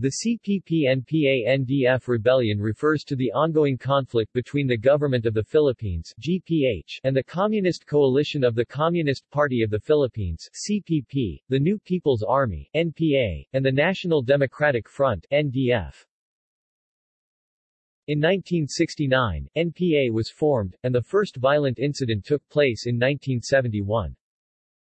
The CPP-NPA-NDF rebellion refers to the ongoing conflict between the Government of the Philippines GPH and the Communist Coalition of the Communist Party of the Philippines CPP, the New People's Army NPA, and the National Democratic Front NDF. In 1969, NPA was formed, and the first violent incident took place in 1971.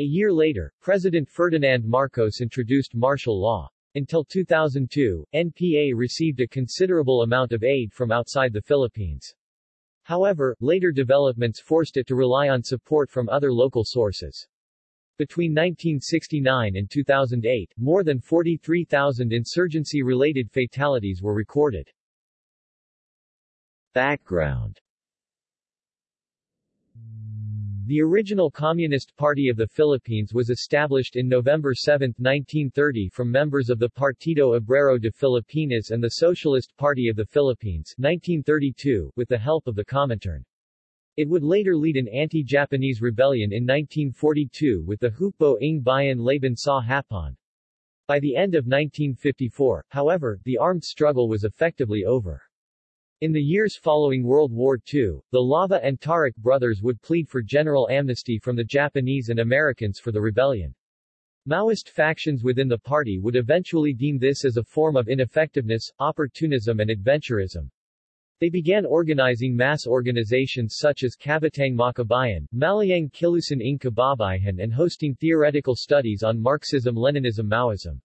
A year later, President Ferdinand Marcos introduced martial law. Until 2002, NPA received a considerable amount of aid from outside the Philippines. However, later developments forced it to rely on support from other local sources. Between 1969 and 2008, more than 43,000 insurgency-related fatalities were recorded. Background the original Communist Party of the Philippines was established in November 7, 1930 from members of the Partido Obrero de Filipinas and the Socialist Party of the Philippines 1932, with the help of the Comintern. It would later lead an anti-Japanese rebellion in 1942 with the Hukbo ng Bayan Laban sa Hapon. By the end of 1954, however, the armed struggle was effectively over. In the years following World War II, the Lava and Taruc brothers would plead for general amnesty from the Japanese and Americans for the rebellion. Maoist factions within the party would eventually deem this as a form of ineffectiveness, opportunism and adventurism. They began organizing mass organizations such as Kabataang Makabayan, Malayang Kilusan ng Kababayan and hosting theoretical studies on Marxism-Leninism Maoism.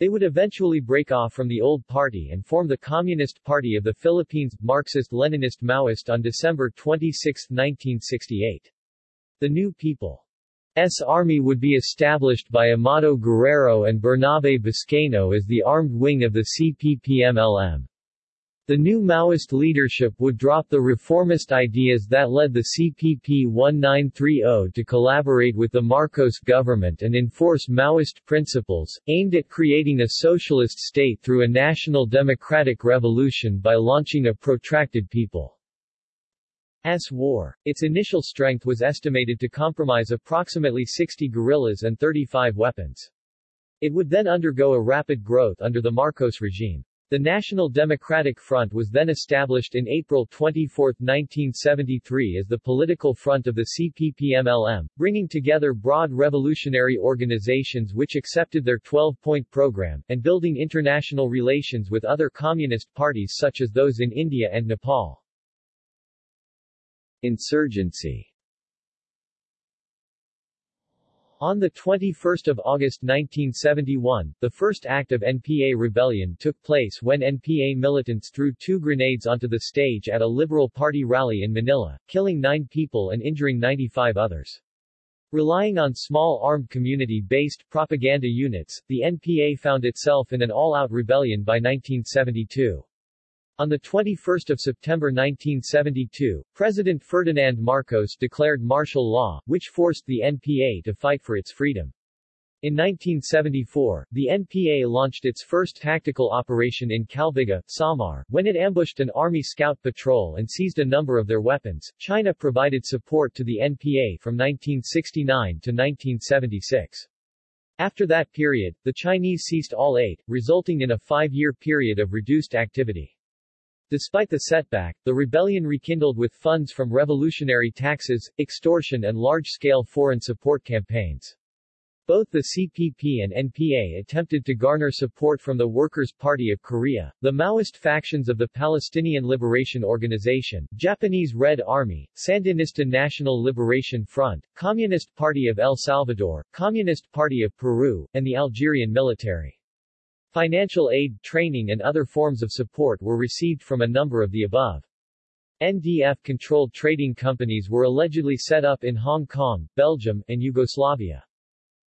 They would eventually break off from the old party and form the Communist Party of the Philippines, Marxist-Leninist Maoist on December 26, 1968. The New People's Army would be established by Amado Guerrero and Bernabe Buscayno as the armed wing of the CPP-MLM. The new Maoist leadership would drop the reformist ideas that led the CPP 1930 to collaborate with the Marcos government and enforce Maoist principles, aimed at creating a socialist state through a national democratic revolution by launching a protracted people's war. Its initial strength was estimated to comprise approximately 60 guerrillas and 35 weapons. It would then undergo a rapid growth under the Marcos regime. The National Democratic Front was then established in April 24, 1973 as the political front of the CPP-MLM, bringing together broad revolutionary organizations which accepted their 12-point program, and building international relations with other communist parties such as those in India and Nepal. Insurgency On 21 August 1971, the first act of NPA rebellion took place when NPA militants threw two grenades onto the stage at a Liberal Party rally in Manila, killing nine people and injuring 95 others. Relying on small armed community-based propaganda units, the NPA found itself in an all-out rebellion by 1972. On 21 September 1972, President Ferdinand Marcos declared martial law, which forced the NPA to fight for its freedom. In 1974, the NPA launched its first tactical operation in Calbiga, Samar, when it ambushed an Army scout patrol and seized a number of their weapons. China provided support to the NPA from 1969 to 1976. After that period, the Chinese ceased all aid, resulting in a five-year period of reduced activity. Despite the setback, the rebellion rekindled with funds from revolutionary taxes, extortion and large-scale foreign support campaigns. Both the CPP and NPA attempted to garner support from the Workers' Party of Korea, the Maoist factions of the Palestinian Liberation Organization, Japanese Red Army, Sandinista National Liberation Front, Communist Party of El Salvador, Communist Party of Peru, and the Algerian military. Financial aid, training and other forms of support were received from a number of the above. NDF-controlled trading companies were allegedly set up in Hong Kong, Belgium, and Yugoslavia.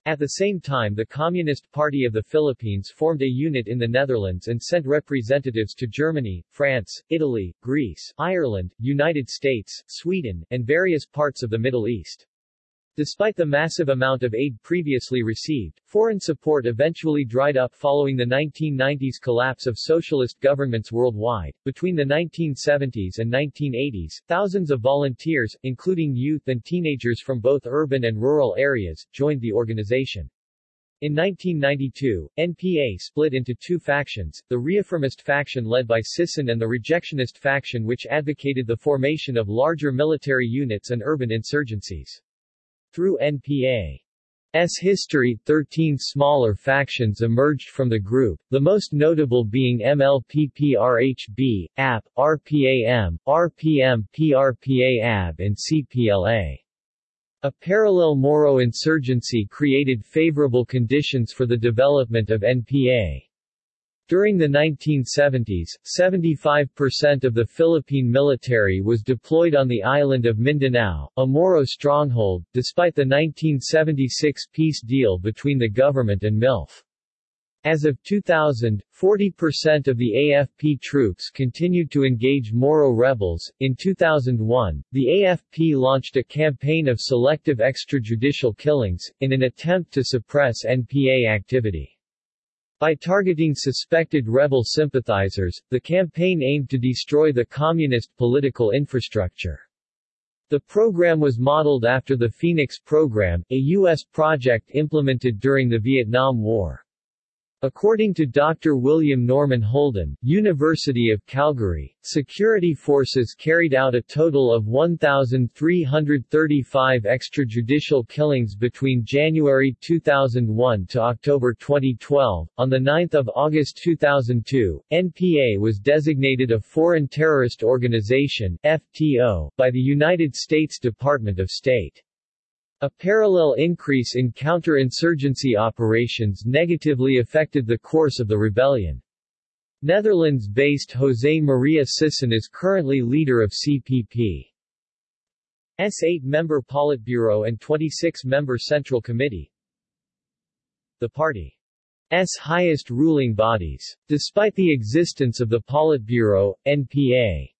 At the same time the Communist Party of the Philippines formed a unit in the Netherlands and sent representatives to Germany, France, Italy, Greece, Ireland, United States, Sweden, and various parts of the Middle East. Despite the massive amount of aid previously received, foreign support eventually dried up following the 1990s collapse of socialist governments worldwide. Between the 1970s and 1980s, thousands of volunteers, including youth and teenagers from both urban and rural areas, joined the organization. In 1992, NPA split into two factions, the reaffirmist faction led by Sison and the rejectionist faction which advocated the formation of larger military units and urban insurgencies. Through NPA's history, 13 smaller factions emerged from the group, the most notable being MLPPRHB, AP, RPAM, RPM PRPA-AB and CPLA. A parallel Moro insurgency created favorable conditions for the development of NPA. During the 1970s, 75% of the Philippine military was deployed on the island of Mindanao, a Moro stronghold, despite the 1976 peace deal between the government and MILF. As of 2000, 40% of the AFP troops continued to engage Moro rebels. In 2001, the AFP launched a campaign of selective extrajudicial killings, in an attempt to suppress NPA activity. By targeting suspected rebel sympathizers, the campaign aimed to destroy the communist political infrastructure. The program was modeled after the Phoenix program, a U.S. project implemented during the Vietnam War. According to Dr. William Norman Holden, University of Calgary, security forces carried out a total of 1,335 extrajudicial killings between January 2001 to October 2012. On 9 August 2002, NPA was designated a Foreign Terrorist Organization FTO, by the United States Department of State. A parallel increase in counterinsurgency operations negatively affected the course of the rebellion. Netherlands-based José Maria Sison is currently leader of CPP. S 8-member Politburo and 26-member Central Committee. The party's highest ruling bodies. Despite the existence of the Politburo, NPA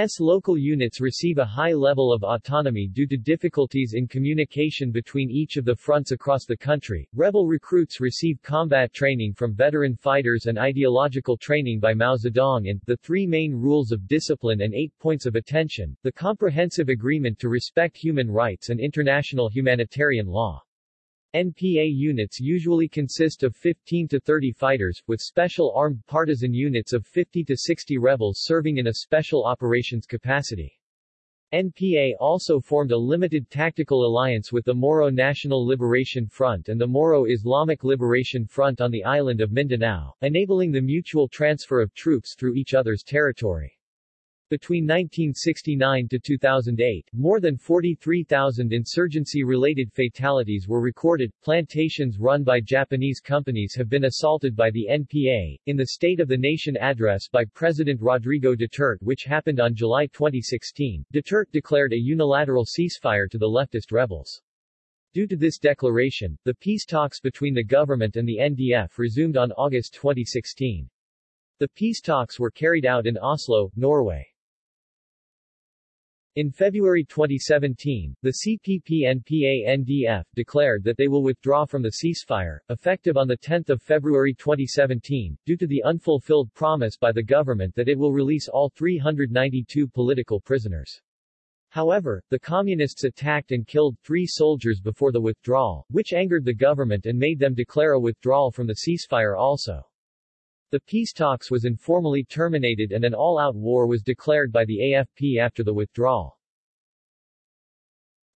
S local units receive a high level of autonomy due to difficulties in communication between each of the fronts across the country. Rebel recruits receive combat training from veteran fighters and ideological training by Mao Zedong and The Three Main Rules of Discipline and Eight Points of Attention, the comprehensive agreement to respect human rights and international humanitarian law. NPA units usually consist of 15 to 30 fighters, with special armed partisan units of 50 to 60 rebels serving in a special operations capacity. NPA also formed a limited tactical alliance with the Moro National Liberation Front and the Moro Islamic Liberation Front on the island of Mindanao, enabling the mutual transfer of troops through each other's territory. Between 1969 to 2008, more than 43,000 insurgency-related fatalities were recorded. Plantations run by Japanese companies have been assaulted by the NPA. In the State of the Nation address by President Rodrigo Duterte which happened on July 2016, Duterte declared a unilateral ceasefire to the leftist rebels. Due to this declaration, the peace talks between the government and the NDF resumed on August 2016. The peace talks were carried out in Oslo, Norway. In February 2017, the CPP-NPA-NDF declared that they will withdraw from the ceasefire, effective on 10 February 2017, due to the unfulfilled promise by the government that it will release all 392 political prisoners. However, the Communists attacked and killed three soldiers before the withdrawal, which angered the government and made them declare a withdrawal from the ceasefire also. The peace talks was informally terminated and an all-out war was declared by the AFP after the withdrawal.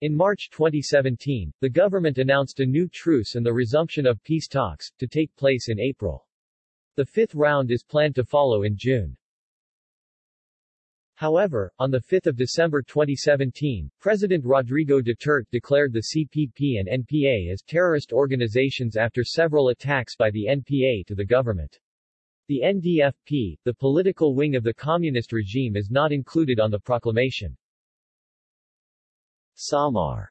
In March 2017, the government announced a new truce and the resumption of peace talks, to take place in April. The fifth round is planned to follow in June. However, on 5 December 2017, President Rodrigo Duterte declared the CPP and NPA as terrorist organizations after several attacks by the NPA to the government. The NDFP, the political wing of the communist regime is not included on the proclamation. Samar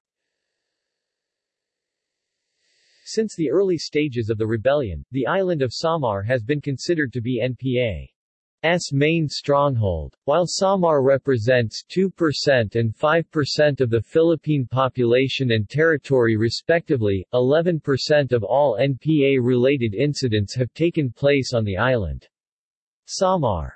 Since the early stages of the rebellion, the island of Samar has been considered to be NPA. S main stronghold. While Samar represents 2% and 5% of the Philippine population and territory respectively, 11% of all NPA-related incidents have taken place on the island. Samar's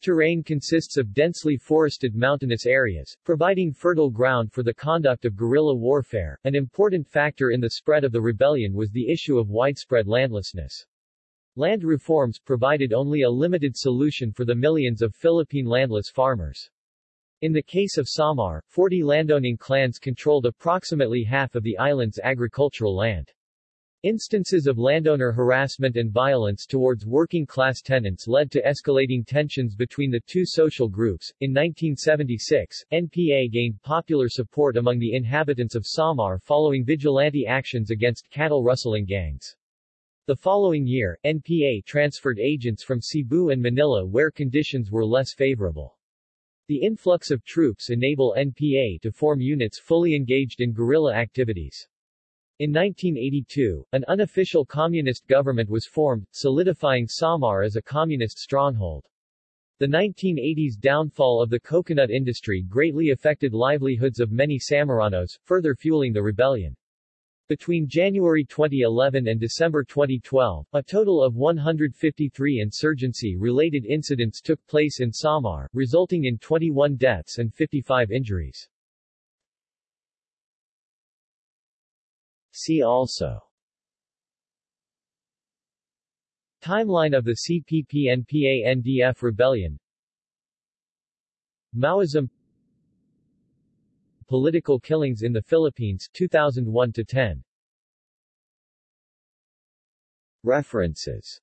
terrain consists of densely forested mountainous areas, providing fertile ground for the conduct of guerrilla warfare. An important factor in the spread of the rebellion was the issue of widespread landlessness. Land reforms provided only a limited solution for the millions of Philippine landless farmers. In the case of Samar, 40 landowning clans controlled approximately half of the island's agricultural land. Instances of landowner harassment and violence towards working-class tenants led to escalating tensions between the two social groups. In 1976, NPA gained popular support among the inhabitants of Samar following vigilante actions against cattle rustling gangs. The following year, NPA transferred agents from Cebu and Manila where conditions were less favorable. The influx of troops enable NPA to form units fully engaged in guerrilla activities. In 1982, an unofficial communist government was formed, solidifying Samar as a communist stronghold. The 1980s downfall of the coconut industry greatly affected livelihoods of many Samaranos, further fueling the rebellion. Between January 2011 and December 2012, a total of 153 insurgency-related incidents took place in Samar, resulting in 21 deaths and 55 injuries. See also Timeline of the CPP-NPA-NDF rebellion Maoism Political killings in the Philippines 2001 to 10 References